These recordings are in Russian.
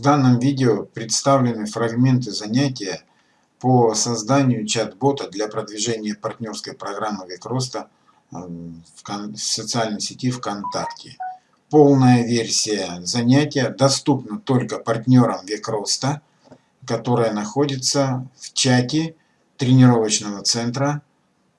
В данном видео представлены фрагменты занятия по созданию чат-бота для продвижения партнерской программы Век Роста эм, в социальной сети ВКонтакте. Полная версия занятия доступна только партнерам Век Роста, которая находится в чате тренировочного центра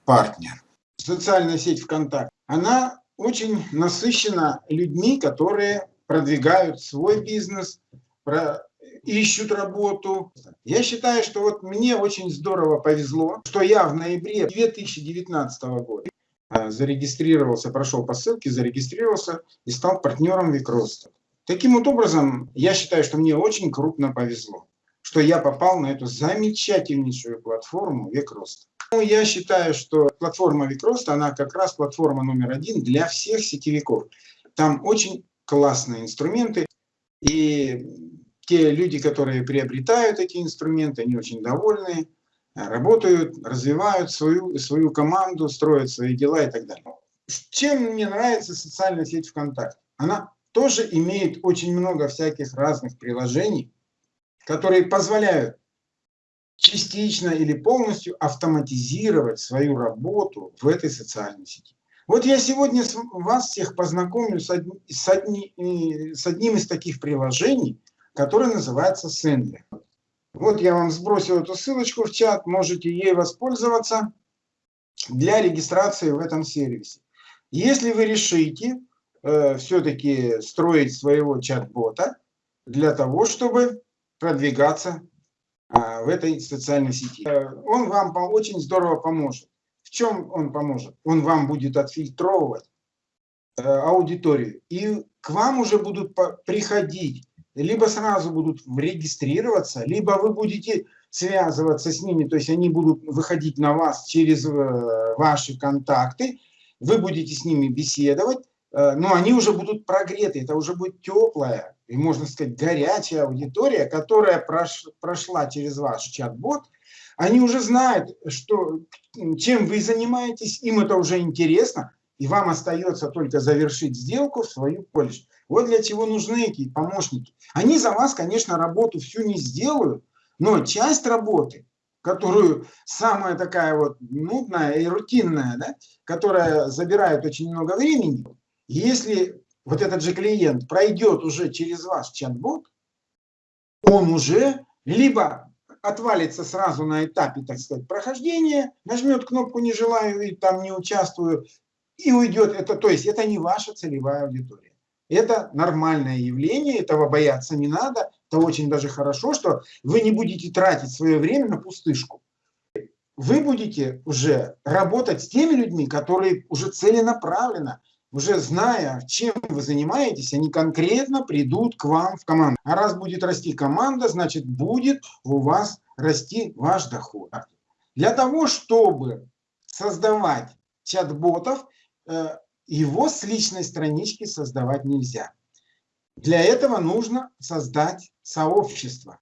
«Партнер». Социальная сеть ВКонтакте, она очень насыщена людьми, которые продвигают свой бизнес, про, ищут работу. Я считаю, что вот мне очень здорово повезло, что я в ноябре 2019 года а, зарегистрировался, прошел по ссылке, зарегистрировался и стал партнером Викроста. Таким вот образом, я считаю, что мне очень крупно повезло, что я попал на эту замечательнейшую платформу Викроста. Ну, я считаю, что платформа Викроста, она как раз платформа номер один для всех сетевиков. Там очень классные инструменты, и те люди, которые приобретают эти инструменты, они очень довольны, работают, развивают свою, свою команду, строят свои дела и так далее. Чем мне нравится социальная сеть ВКонтакте? Она тоже имеет очень много всяких разных приложений, которые позволяют частично или полностью автоматизировать свою работу в этой социальной сети. Вот я сегодня вас всех познакомлю с, одни, с, одни, э, с одним из таких приложений, который называется Sendler. Вот я вам сбросил эту ссылочку в чат, можете ей воспользоваться для регистрации в этом сервисе. Если вы решите э, все-таки строить своего чат-бота для того, чтобы продвигаться э, в этой социальной сети, э, он вам очень здорово поможет. Чем он поможет? Он вам будет отфильтровывать э, аудиторию, и к вам уже будут приходить либо сразу будут регистрироваться, либо вы будете связываться с ними, то есть они будут выходить на вас через э, ваши контакты, вы будете с ними беседовать, э, но они уже будут прогреты, это уже будет теплая и, можно сказать, горячая аудитория, которая прош, прошла через ваш чат-бот, они уже знают, что, чем вы занимаетесь, им это уже интересно, и вам остается только завершить сделку в свою пользу. Вот для чего нужны эти помощники. Они за вас, конечно, работу всю не сделают, но часть работы, которую самая такая вот нудная и рутинная, да, которая забирает очень много времени, если вот этот же клиент пройдет уже через ваш чат-бот, он уже либо отвалится сразу на этапе, так сказать, прохождения, нажмет кнопку «Не желаю» и там не участвую, и уйдет. Это, то есть это не ваша целевая аудитория. Это нормальное явление, этого бояться не надо. Это очень даже хорошо, что вы не будете тратить свое время на пустышку. Вы будете уже работать с теми людьми, которые уже целенаправленно, уже зная, чем вы занимаетесь, они конкретно придут к вам в команду. А раз будет расти команда, значит будет у вас расти ваш доход. Для того, чтобы создавать чат-ботов, э, его с личной странички создавать нельзя. Для этого нужно создать сообщество,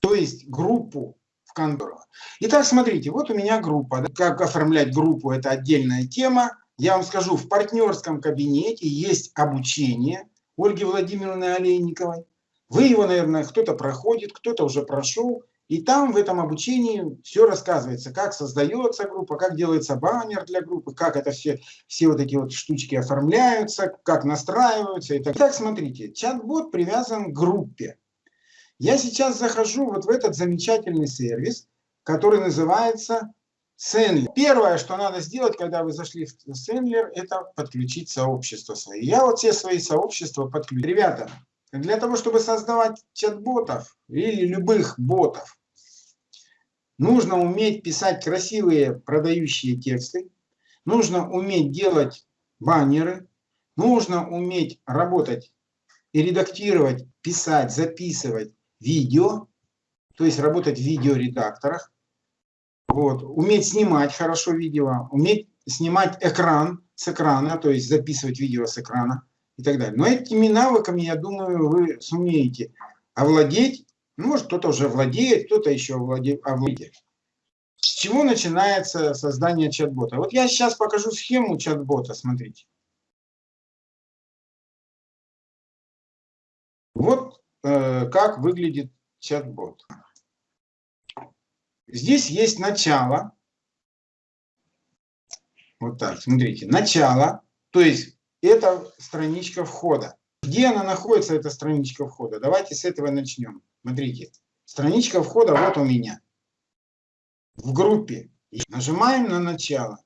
то есть группу в контору. Итак, смотрите, вот у меня группа. Как оформлять группу, это отдельная тема. Я вам скажу, в партнерском кабинете есть обучение Ольги Владимировны Олейниковой. Вы его, наверное, кто-то проходит, кто-то уже прошел. И там в этом обучении все рассказывается, как создается группа, как делается баннер для группы, как это все, все вот эти вот штучки оформляются, как настраиваются. И так. Итак, смотрите, чат-бот привязан к группе. Я сейчас захожу вот в этот замечательный сервис, который называется Sendler. Первое, что надо сделать, когда вы зашли в Sendler, это подключить сообщество свои. Я вот все свои сообщества подключу. Ребята, для того, чтобы создавать чат-ботов или любых ботов, Нужно уметь писать красивые продающие тексты, нужно уметь делать баннеры, нужно уметь работать и редактировать, писать, записывать видео, то есть работать в видеоредакторах, вот, уметь снимать хорошо видео, уметь снимать экран с экрана, то есть записывать видео с экрана и так далее. Но этими навыками, я думаю, вы сумеете овладеть ну, может, кто-то уже владеет, кто-то еще овладеет. С чего начинается создание чат-бота? Вот я сейчас покажу схему чат-бота, смотрите. Вот э, как выглядит чат-бот. Здесь есть начало. Вот так, смотрите, начало, то есть это страничка входа. Где она находится, эта страничка входа? Давайте с этого начнем. Смотрите, страничка входа вот у меня. В группе. Нажимаем на начало.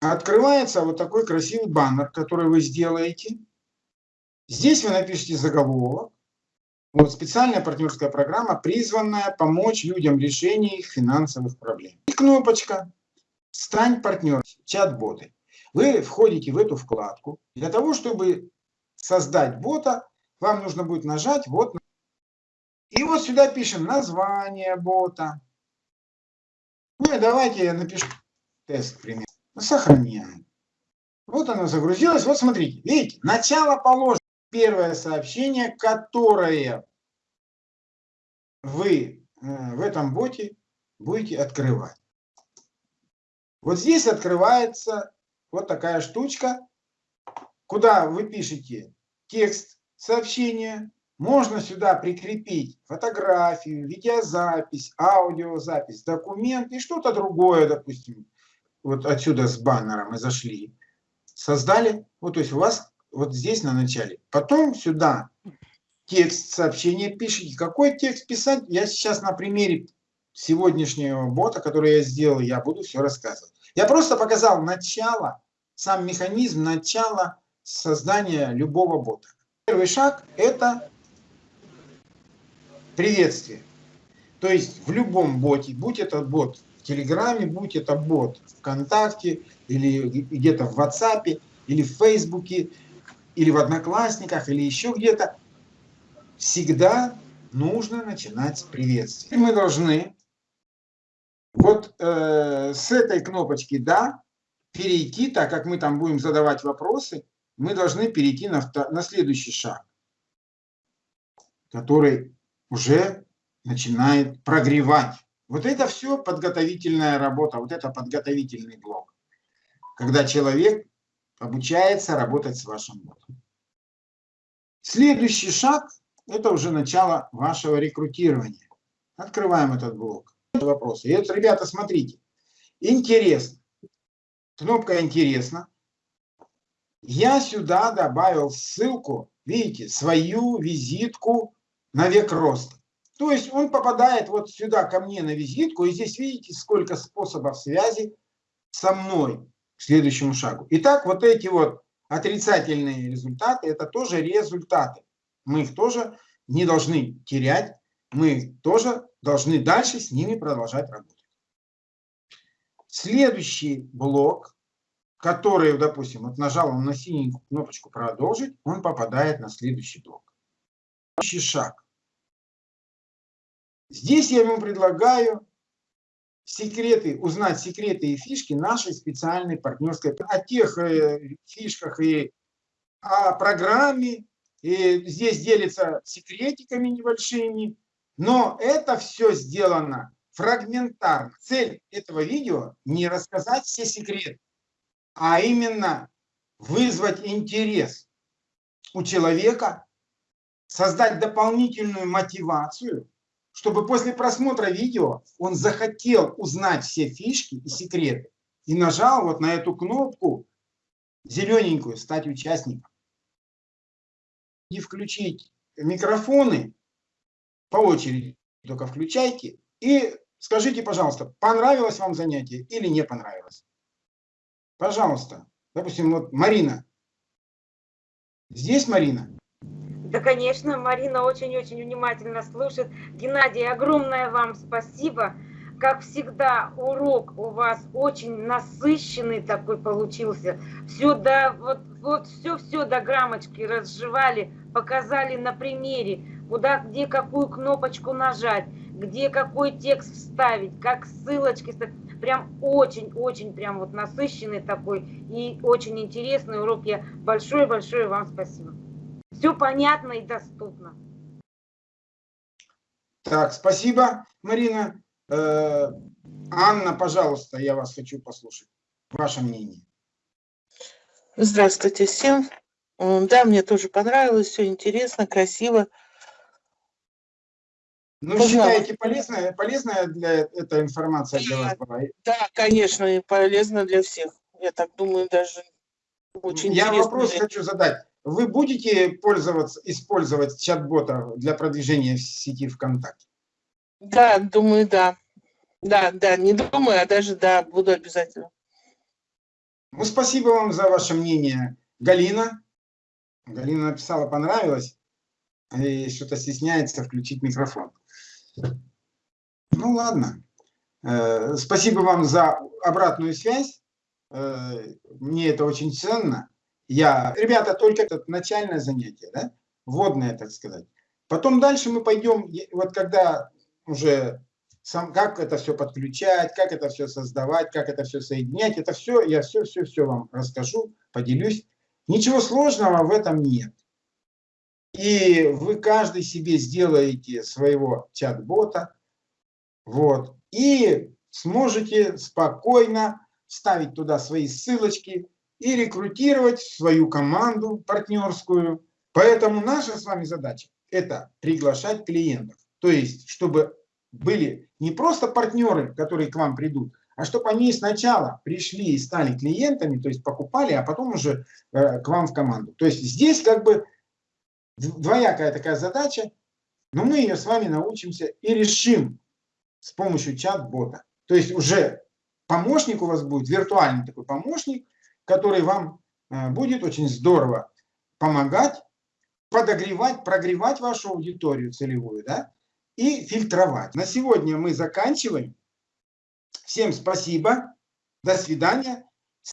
Открывается вот такой красивый баннер, который вы сделаете. Здесь вы напишите заголовок. Вот специальная партнерская программа, призванная помочь людям в решении их финансовых проблем. И кнопочка «Стань партнером», чат-боты. Вы входите в эту вкладку. Для того, чтобы создать бота, вам нужно будет нажать вот. И вот сюда пишем название бота. Ну и давайте я напишу тест, к. Сохраняем. Вот оно загрузилось. Вот смотрите, видите, начало положено первое сообщение, которое вы э, в этом боте будете открывать. Вот здесь открывается вот такая штучка, куда вы пишете текст сообщения. Можно сюда прикрепить фотографию, видеозапись, аудиозапись, документ и что-то другое, допустим. Вот отсюда с баннера мы зашли. Создали, вот то есть у вас вот здесь на начале. Потом сюда текст сообщения пишите. Какой текст писать, я сейчас на примере сегодняшнего бота, который я сделал, я буду все рассказывать. Я просто показал начало, сам механизм начала создания любого бота. Первый шаг – это приветствие. То есть в любом боте, будь это бот в Телеграме, будь это бот ВКонтакте, или где-то в WhatsApp, или в Фейсбуке, или в Одноклассниках, или еще где-то, всегда нужно начинать с приветствия. Мы должны вот э, с этой кнопочки «Да» перейти, так как мы там будем задавать вопросы, мы должны перейти на, на следующий шаг, который уже начинает прогревать. Вот это все подготовительная работа, вот это подготовительный блок, когда человек обучается работать с вашим ботом. Следующий шаг – это уже начало вашего рекрутирования. Открываем этот блок. Вопросы. И вот, ребята, смотрите. Интересно. Кнопка «Интересно». Я сюда добавил ссылку, видите, свою визитку на век роста. То есть он попадает вот сюда ко мне на визитку, и здесь видите, сколько способов связи со мной следующему шагу. Итак, вот эти вот отрицательные результаты, это тоже результаты. Мы их тоже не должны терять, мы тоже должны дальше с ними продолжать работать. Следующий блок, который, допустим, вот нажал он на синенькую кнопочку «Продолжить», он попадает на следующий блок. Следующий шаг. Здесь я ему предлагаю секреты, узнать секреты и фишки нашей специальной партнерской, о тех э, фишках и о программе, и здесь делится секретиками небольшими, но это все сделано фрагментарно. Цель этого видео не рассказать все секреты, а именно вызвать интерес у человека, создать дополнительную мотивацию чтобы после просмотра видео он захотел узнать все фишки и секреты и нажал вот на эту кнопку зелененькую «Стать участником». И включить микрофоны по очереди, только включайте. И скажите, пожалуйста, понравилось вам занятие или не понравилось? Пожалуйста. Допустим, вот Марина. Здесь Марина? Да, конечно, Марина очень-очень внимательно слушает. Геннадий, огромное вам спасибо. Как всегда, урок у вас очень насыщенный такой получился. Все до, вот, вот все-все до граммочки разжевали, показали на примере, куда, где какую кнопочку нажать, где какой текст вставить, как ссылочки. Прям очень-очень прям вот насыщенный такой и очень интересный урок. Я большое-большое вам спасибо. Все понятно и доступно. Так, спасибо, Марина. Э, Анна, пожалуйста, я вас хочу послушать. Ваше мнение. Здравствуйте всем. М, Да, мне тоже понравилось, все интересно, красиво. Ну, Познала. считаете, полезная, полезная для эта информация для вас была? Да, конечно, и полезно для всех. Я так думаю, даже очень Я вопрос для- хочу задать. Вы будете пользоваться, использовать чат-бота для продвижения в сети ВКонтакте? Да, думаю, да. Да, да, не думаю, а даже да, буду обязательно. Ну, спасибо вам за ваше мнение, Галина. Галина написала, понравилось, и что-то стесняется включить микрофон. Ну, ладно. Э, Спасибо вам за обратную связь. Э, Мне это очень ценно. Я, ребята, только это начальное занятие, да? Вводное, так сказать. Потом дальше мы пойдем, вот когда уже сам, как это все подключать, как это все создавать, как это все соединять, это все, я все-все-все вам расскажу, поделюсь. Ничего сложного в этом нет. И вы каждый себе сделаете своего чат-бота, вот, и сможете спокойно вставить туда свои ссылочки и рекрутировать свою команду партнерскую. Поэтому наша с вами задача – это приглашать клиентов. То есть, чтобы были не просто партнеры, которые к вам придут, а чтобы они сначала пришли и стали клиентами, то есть покупали, а потом уже э, к вам в команду. То есть здесь как бы двоякая такая задача, но мы ее с вами научимся и решим с помощью чат-бота. То есть уже помощник у вас будет, виртуальный такой помощник, который вам э, будет очень здорово помогать, подогревать, прогревать вашу аудиторию целевую, да, и фильтровать. На сегодня мы заканчиваем. Всем спасибо. До свидания.